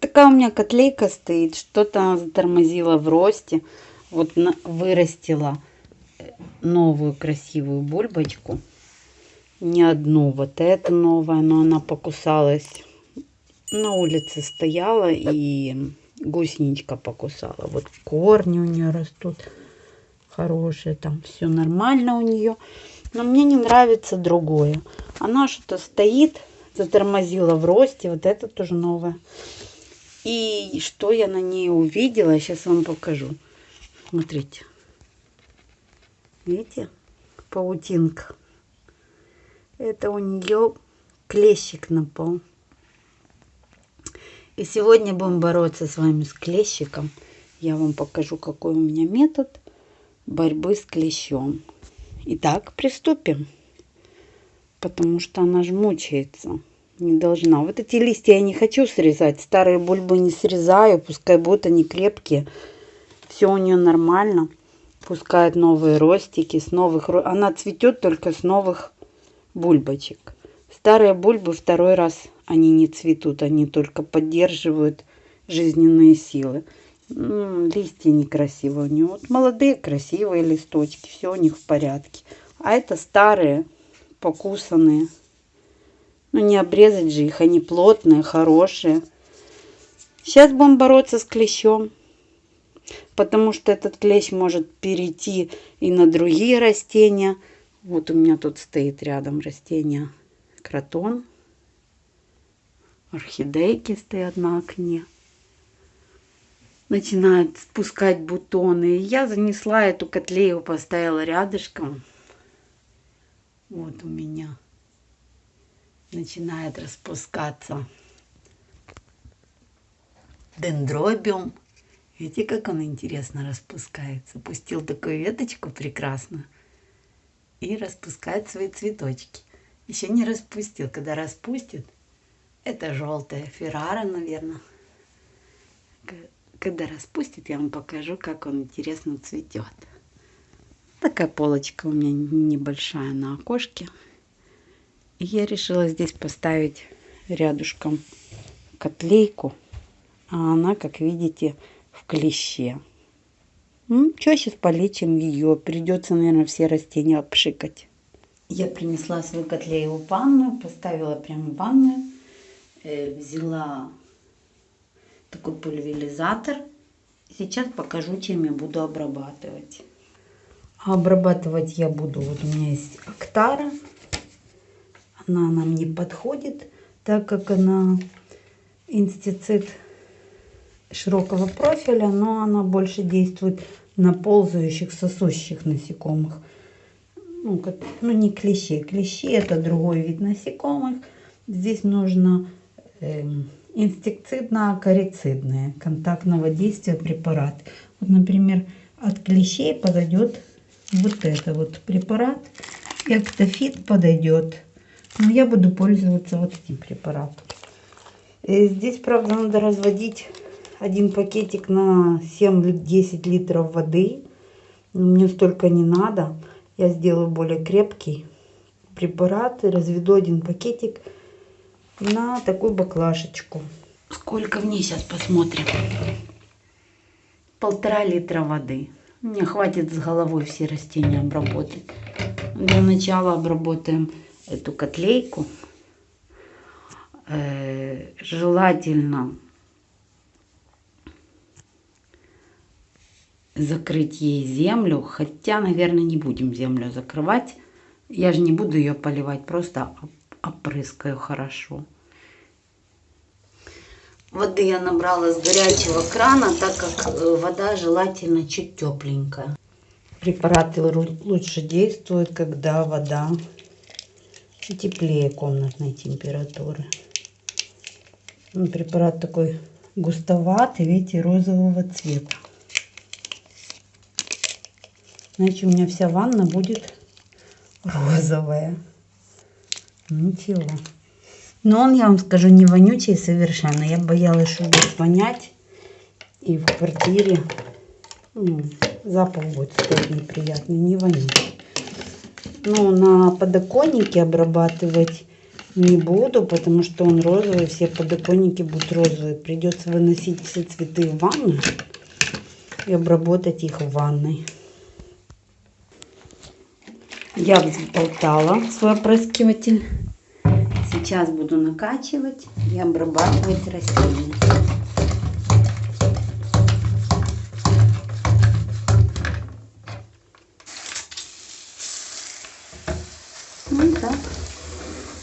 такая у меня котлейка стоит. Что-то она затормозила в росте. Вот на, вырастила новую красивую бульбочку. Не одну. Вот эта новая, но она покусалась. На улице стояла и гусеничка покусала. Вот корни у нее растут хорошие. Там все нормально у нее. Но мне не нравится другое. Она что-то стоит, затормозила в росте. Вот это тоже новое. И что я на ней увидела, сейчас вам покажу. Смотрите. Видите? Паутинка. Это у нее клещик напал. И сегодня будем бороться с вами с клещиком. Я вам покажу, какой у меня метод борьбы с клещом. Итак, приступим. Потому что она же мучается. Не должна. Вот эти листья я не хочу срезать. Старые бульбы не срезаю. Пускай будут они крепкие. Все у нее нормально. Пускает новые ростики. С новых... Она цветет только с новых бульбочек. Старые бульбы второй раз они не цветут. Они только поддерживают жизненные силы. Листья некрасивые у нее. Вот молодые красивые листочки, все у них в порядке. А это старые, покусанные. Ну не обрезать же их, они плотные, хорошие. Сейчас будем бороться с клещом. Потому что этот клещ может перейти и на другие растения. Вот у меня тут стоит рядом растение кротон. Орхидейки стоят на окне начинает спускать бутоны. Я занесла эту котлею, поставила рядышком. Вот у меня начинает распускаться дендробиум. Видите, как он интересно распускается. Пустил такую веточку прекрасно и распускает свои цветочки. Еще не распустил. Когда распустит, это желтая феррара, наверное когда распустит, я вам покажу, как он интересно цветет. Такая полочка у меня небольшая на окошке. Я решила здесь поставить рядышком котлейку. А она, как видите, в клеще. Ну, что сейчас полечим ее? Придется, наверное, все растения обшикать. Я принесла свою котлею в ванную, поставила прямо в ванную. Э, взяла такой пульверизатор. Сейчас покажу, чем я буду обрабатывать. обрабатывать я буду, вот у меня есть Актара. Она нам не подходит, так как она инстицид широкого профиля, но она больше действует на ползающих, сосущих насекомых. Ну, как, ну не клещи. Клещи это другой вид насекомых. Здесь нужно эм, инсектицидно-акарицидные контактного действия препарат. Вот, например, от клещей подойдет вот это вот препарат. И подойдет. Но я буду пользоваться вот этим препаратом. И здесь, правда, надо разводить один пакетик на 7-10 литров воды. Мне столько не надо. Я сделаю более крепкий препарат и разведу один пакетик на такую баклажечку. Сколько в ней сейчас посмотрим. Полтора литра воды. Мне хватит с головой все растения обработать. Для начала обработаем эту котлейку. Э, желательно закрыть ей землю. Хотя, наверное, не будем землю закрывать. Я же не буду ее поливать, просто опрыскаю хорошо. Воды я набрала с горячего крана, так как э, вода желательно чуть тепленькая. Препараты лучше действуют, когда вода теплее комнатной температуры. Ну, препарат такой густоватый, видите, розового цвета. Иначе у меня вся ванна будет розовая. Ничего. Но он, я вам скажу, не вонючий совершенно. Я боялась, что будет вонять. И в квартире ну, запах будет стоять неприятный, не вонючий. Ну, на подоконнике обрабатывать не буду, потому что он розовый, все подоконники будут розовые. Придется выносить все цветы в ванну и обработать их в ванной. Я взболтала свой опрыскиватель. Сейчас буду накачивать и обрабатывать растения. Ну и так,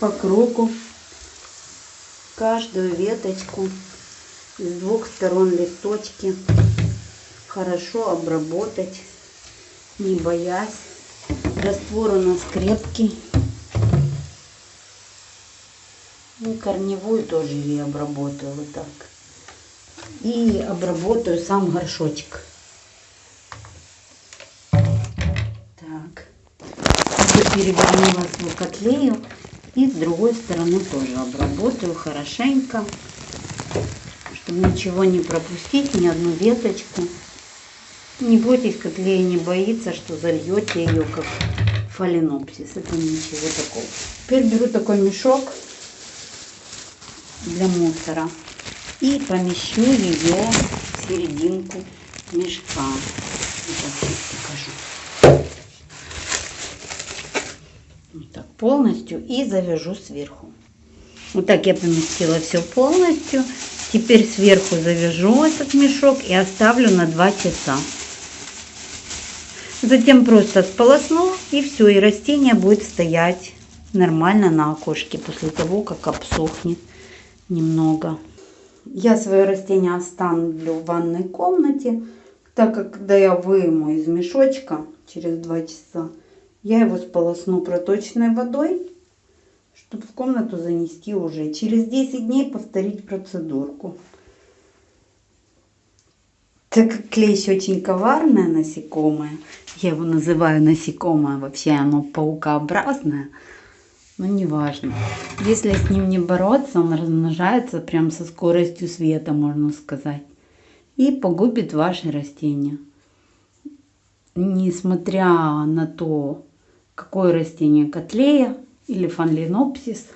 по кругу, каждую веточку с двух сторон листочки хорошо обработать, не боясь. Раствор у нас крепкий. Ну, корневую тоже я обработаю вот так. И обработаю сам горшочек. Перевернула свою котлею. И с другой стороны тоже обработаю хорошенько. Чтобы ничего не пропустить, ни одну веточку. Не бойтесь, котлея не боится, что зальете ее как фаленопсис. Это ничего такого. Теперь беру такой мешок для мусора и помещу ее в серединку мешка. Сейчас покажу. Вот так полностью и завяжу сверху. Вот так я поместила все полностью. Теперь сверху завяжу этот мешок и оставлю на 2 часа. Затем просто сполосну и все, и растение будет стоять нормально на окошке после того, как обсохнет немного. Я свое растение оставлю в ванной комнате, так как когда я выму из мешочка через 2 часа, я его сполосну проточной водой, чтобы в комнату занести уже. Через 10 дней повторить процедурку. Так как клещ очень коварное насекомое, я его называю насекомое, вообще оно паукообразное, но неважно. Если с ним не бороться, он размножается прям со скоростью света, можно сказать, и погубит ваши растения. Несмотря на то, какое растение котлея или фанлинопсис,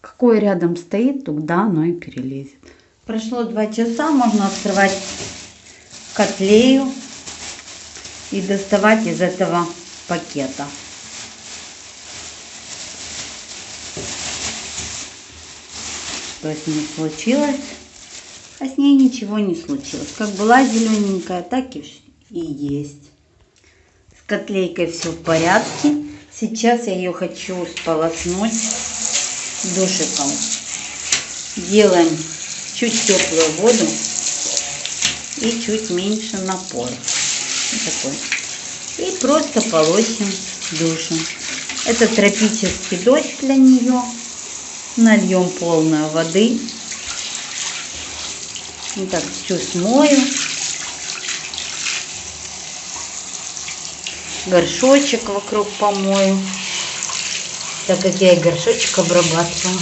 какое рядом стоит, туда оно и перелезет. Прошло два часа, можно открывать котлею и доставать из этого пакета. Что с ней случилось? А с ней ничего не случилось. Как была зелененькая, так и есть. С котлейкой все в порядке. Сейчас я ее хочу сполоснуть душиком. Делаем чуть теплую воду и чуть меньше напор. Такой. И просто полощем душу. Это тропический дождь для нее. Нальем полную воды. Вот так всю смою. Горшочек вокруг помою. Так как я и горшочек обрабатывала.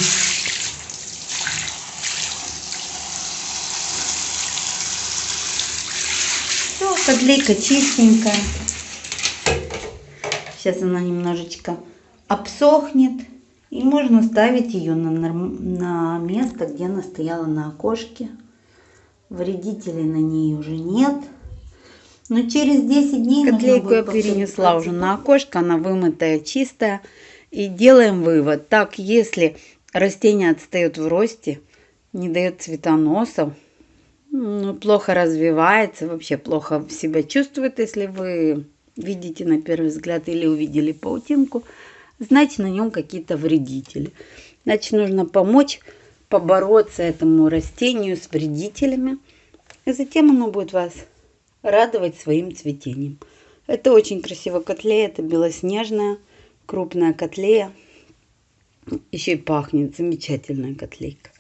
Подлейка чистенькая. Сейчас она немножечко обсохнет. И можно ставить ее на, на место, где она стояла на окошке. Вредителей на ней уже нет. Но через 10 дней... Котлейку я перенесла уже на окошко. Она вымытая, чистая. И делаем вывод. Так, если растение отстает в росте, не дает цветоносов, ну, плохо развивается, вообще плохо себя чувствует, если вы видите на первый взгляд или увидели паутинку, значит на нем какие-то вредители. Значит, нужно помочь побороться этому растению с вредителями, и затем оно будет вас радовать своим цветением. Это очень красиво котлея, это белоснежная крупная котлея. Еще и пахнет замечательная котлейка.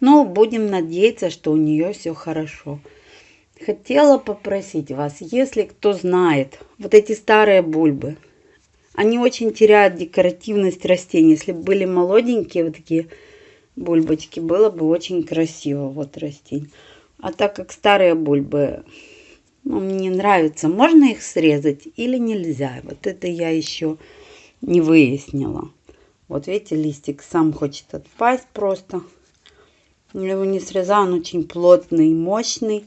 Но будем надеяться, что у нее все хорошо. Хотела попросить вас, если кто знает, вот эти старые бульбы, они очень теряют декоративность растений. Если бы были молоденькие вот такие бульбочки, было бы очень красиво вот растение. А так как старые бульбы, ну, мне нравится, можно их срезать или нельзя? Вот это я еще не выяснила. Вот видите, листик сам хочет отпасть просто. Я его не срезала, он очень плотный мощный.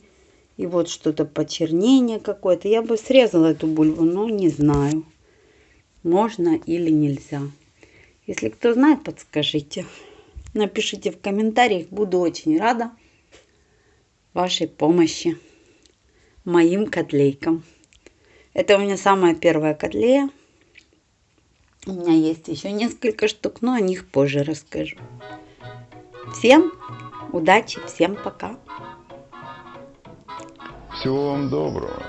И вот что-то почернение какое-то. Я бы срезала эту бульбу, но не знаю, можно или нельзя. Если кто знает, подскажите. Напишите в комментариях, буду очень рада вашей помощи моим котлейкам. Это у меня самая первая котлея. У меня есть еще несколько штук, но о них позже расскажу. Всем удачи, всем пока. Всего вам доброго.